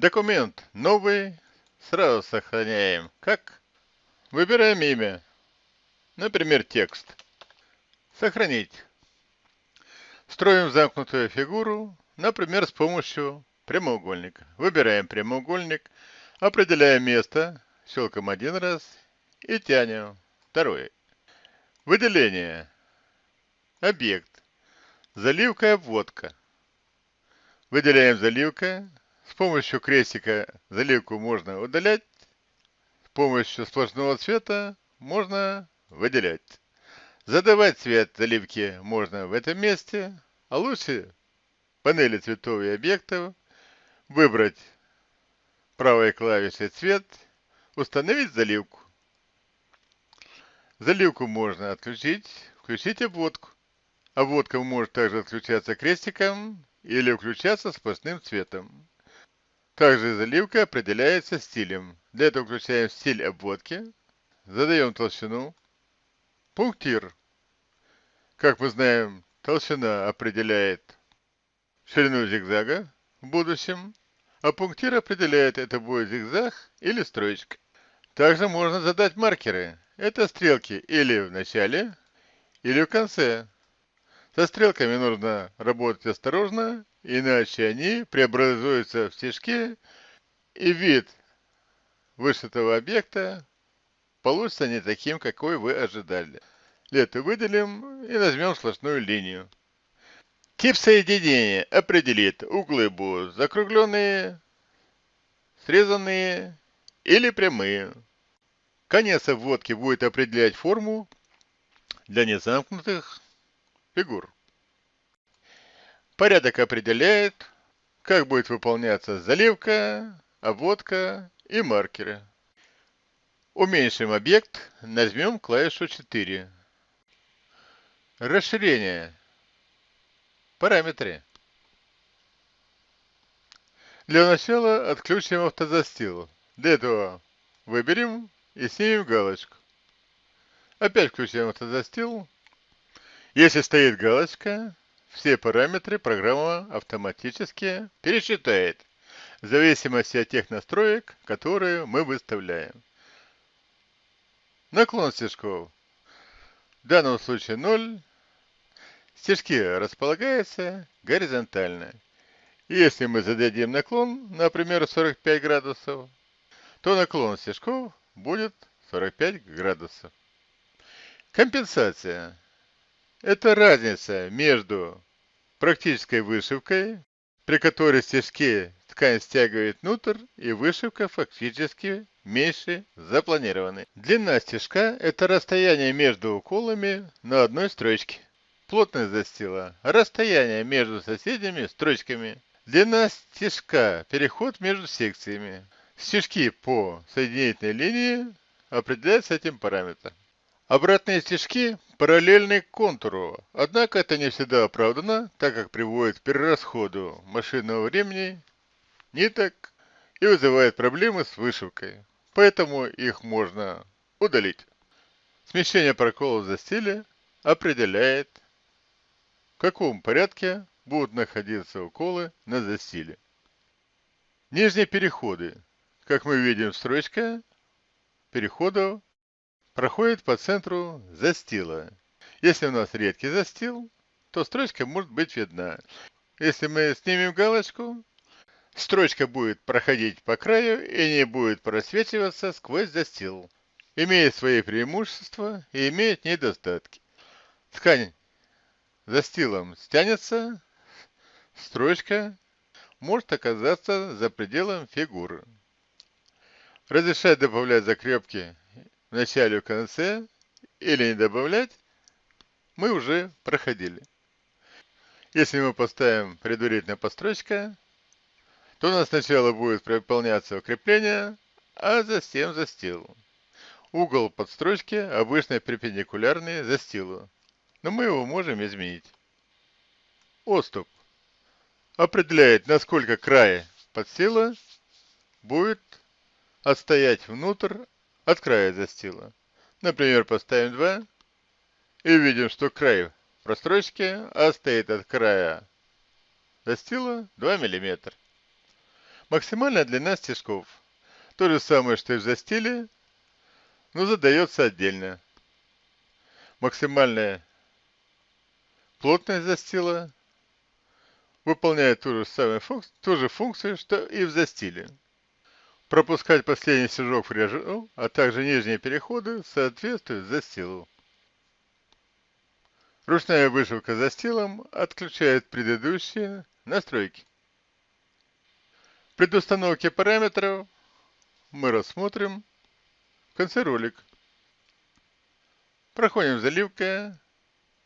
Документ новый. Сразу сохраняем. Как? Выбираем имя. Например, текст. Сохранить. Строим замкнутую фигуру, например, с помощью прямоугольника. Выбираем прямоугольник, определяем место, щелкаем один раз и тянем второй. Выделение. Объект. Заливка и обводка. Выделяем заливка. С помощью крестика заливку можно удалять. С помощью сплошного цвета можно выделять. Задавать цвет заливки можно в этом месте, а лучше панели цветов и объектов выбрать правой клавишей цвет, установить заливку. Заливку можно отключить, включить обводку. Обводка может также отключаться крестиком или включаться сплошным цветом. Также заливка определяется стилем. Для этого включаем стиль обводки, задаем толщину, пунктир. Как мы знаем, толщина определяет ширину зигзага в будущем, а пунктир определяет, это будет зигзаг или строчка. Также можно задать маркеры. Это стрелки или в начале, или в конце. Со стрелками нужно работать осторожно, иначе они преобразуются в стежки, и вид вышитого объекта получится не таким, какой вы ожидали. Лето выделим и нажмем сплошную линию. Тип соединения определит, углы будут закругленные, срезанные или прямые. Конец обводки будет определять форму для незамкнутых фигур. Порядок определяет, как будет выполняться заливка, обводка и маркеры. Уменьшим объект, нажмем клавишу 4. Расширение. Параметры. Для начала отключим автозастил. Для этого выберем и снимем галочку. Опять включаем автозастил. Если стоит галочка, все параметры программа автоматически пересчитает в зависимости от тех настроек, которые мы выставляем. Наклон стежков. В данном случае 0. Стежки располагаются горизонтально. Если мы зададим наклон, например, 45 градусов, то наклон стежков будет 45 градусов. Компенсация. Это разница между практической вышивкой, при которой стежки ткань стягивает внутрь, и вышивка фактически меньше запланированной. Длина стежка – это расстояние между уколами на одной строчке. Плотность застила – расстояние между соседними строчками. Длина стежка – переход между секциями. Стежки по соединительной линии определяются этим параметром. Обратные стежки параллельны контуру, однако это не всегда оправдано, так как приводит к перерасходу машинного времени, ниток и вызывает проблемы с вышивкой, поэтому их можно удалить. Смещение проколов за стиле определяет, в каком порядке будут находиться уколы на застиле. Нижние переходы как мы видим, строчка переходов проходит по центру застила. Если у нас редкий застил, то строчка может быть видна. Если мы снимем галочку, строчка будет проходить по краю и не будет просвечиваться сквозь застил. Имеет свои преимущества и имеет недостатки. Ткань застилом стянется, строчка может оказаться за пределом фигуры. Разрешать добавлять закрепки в начале и конце или не добавлять мы уже проходили. Если мы поставим предварительно построчка, то у нас сначала будет выполняться укрепление, а затем застил. Угол подстрочки обычно перпендикулярный застилу, но мы его можем изменить. Отступ определяет, насколько край подстила будет отстоять внутрь от края застила. Например, поставим 2 и видим, что край прострочки отстоит от края застила 2 мм. Максимальная длина стежков. То же самое, что и в застиле, но задается отдельно. Максимальная плотность застила выполняет ту же, самую функцию, ту же функцию, что и в застиле. Пропускать последний стежок в режим, а также нижние переходы соответствуют застилу. Ручная вышивка застилом отключает предыдущие настройки. При установке параметров мы рассмотрим в конце ролик. Проходим заливка,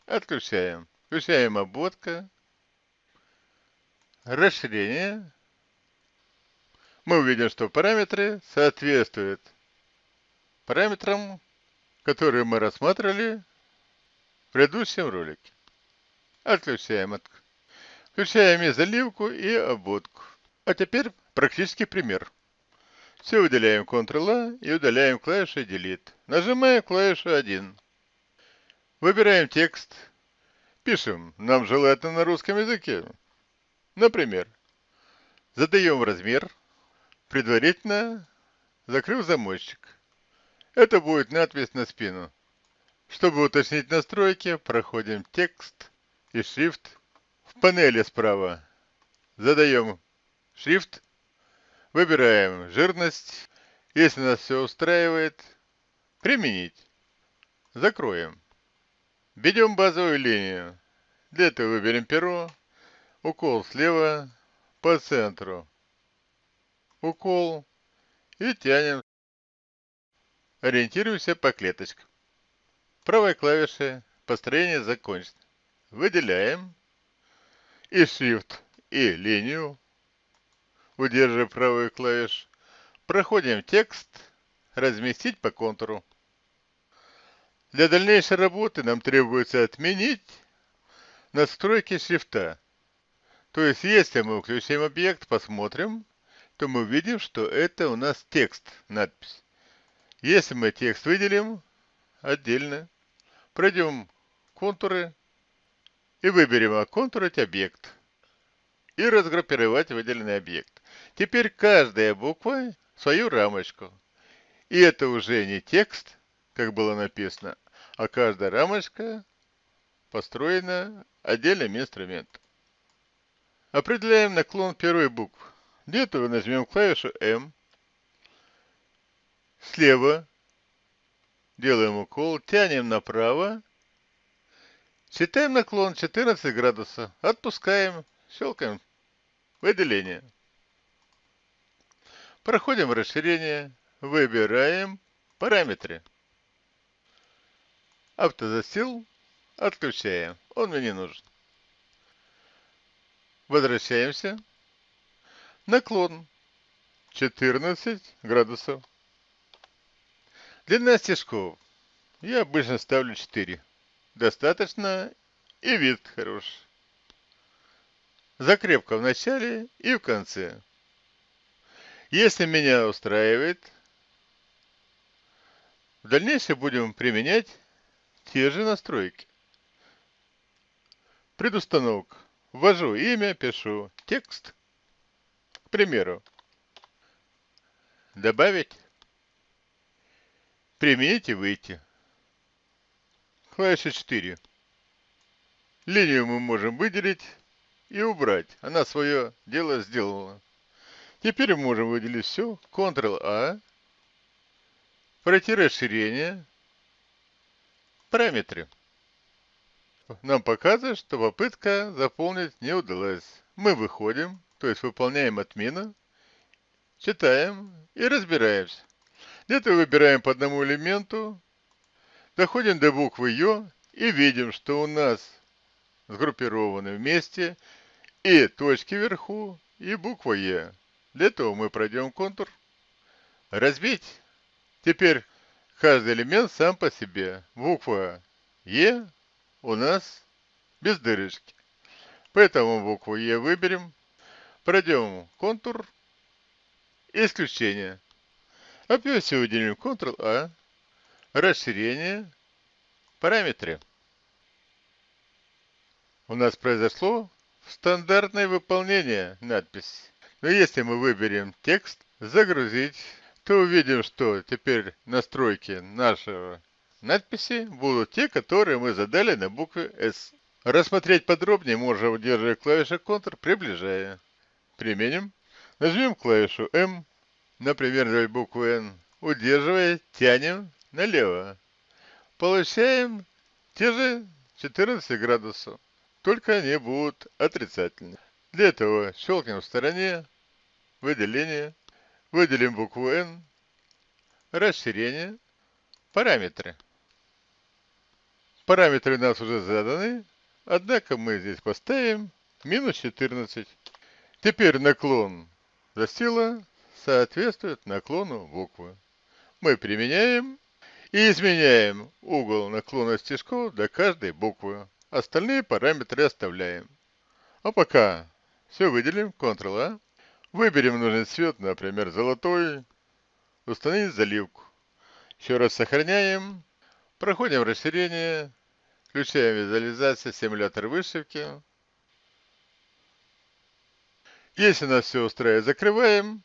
отключаем. Включаем обводка, расширение. Мы увидим, что параметры соответствуют параметрам, которые мы рассматривали в предыдущем ролике. Отключаем. Включаем и заливку, и обводку. А теперь практический пример. Все выделяем Ctrl-A и удаляем клавишу Delete. Нажимаем клавишу 1. Выбираем текст. Пишем. Нам желательно на русском языке. Например, задаем размер, предварительно закрыв замочек. Это будет надпись на спину. Чтобы уточнить настройки, проходим текст и шрифт. В панели справа задаем шрифт, выбираем жирность. Если нас все устраивает, применить. Закроем. Ведем базовую линию. Для этого выберем перо, укол слева по центру. Укол и тянем. Ориентируемся по клеточкам. Правой клавишей построение закончено. Выделяем и Shift, и линию, удерживая правую клавишу. Проходим текст, разместить по контуру. Для дальнейшей работы нам требуется отменить настройки шрифта. То есть, если мы включим объект, посмотрим, то мы увидим, что это у нас текст, надпись. Если мы текст выделим отдельно, пройдем контуры и выберем оконтурить объект и разгруппировать выделенный объект. Теперь каждая буква свою рамочку. И это уже не текст, как было написано, а каждая рамочка построена отдельным инструментом. Определяем наклон первой буквы. Для этого нажмем клавишу М. Слева делаем укол, тянем направо. Считаем наклон 14 градусов. Отпускаем, щелкаем выделение. Проходим расширение, выбираем параметры. Автозастил отключаем. Он мне не нужен. Возвращаемся. Наклон 14 градусов. Длина стежков. Я обычно ставлю 4. Достаточно и вид хороший. Закрепка в начале и в конце. Если меня устраивает, в дальнейшем будем применять те же настройки. Предустановка. Ввожу имя, пишу текст. Примеру. Добавить. Применить и выйти. Клавиша 4. Линию мы можем выделить и убрать. Она свое дело сделала. Теперь мы можем выделить все. Ctrl-A. Пройти расширение. Параметры нам показывает, что попытка заполнить не удалась. Мы выходим, то есть выполняем отмену, читаем и разбираемся. Где-то выбираем по одному элементу, доходим до буквы Ё и видим, что у нас сгруппированы вместе и точки вверху, и буква Е. Для этого мы пройдем контур. Разбить. Теперь каждый элемент сам по себе. Буква Е у нас без дырочки. Поэтому букву Е выберем. Пройдем контур. Исключение. Опять выделим Ctrl-A. Расширение. Параметры. У нас произошло стандартное выполнение надписи. Но если мы выберем текст «Загрузить», то увидим, что теперь настройки нашего надписи будут те, которые мы задали на букве S. Рассмотреть подробнее можно, удерживая клавишу Ctrl, приближая. Применим. Нажмем клавишу M, например, для буквы N. Удерживая, тянем налево. Получаем те же 14 градусов, только они будут отрицательные. Для этого щелкнем в стороне, выделение, выделим букву N, расширение, параметры. Параметры у нас уже заданы, однако мы здесь поставим минус 14. Теперь наклон застила соответствует наклону буквы. Мы применяем и изменяем угол наклона стежков до каждой буквы. Остальные параметры оставляем. А пока все выделим, Ctrl-A. Выберем нужный цвет, например, золотой. Установить заливку. Еще раз сохраняем. Проходим расширение. Включаем визуализацию, симулятор вышивки. Если нас все устраивает, закрываем,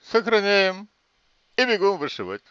сохраняем и бегом вышивать.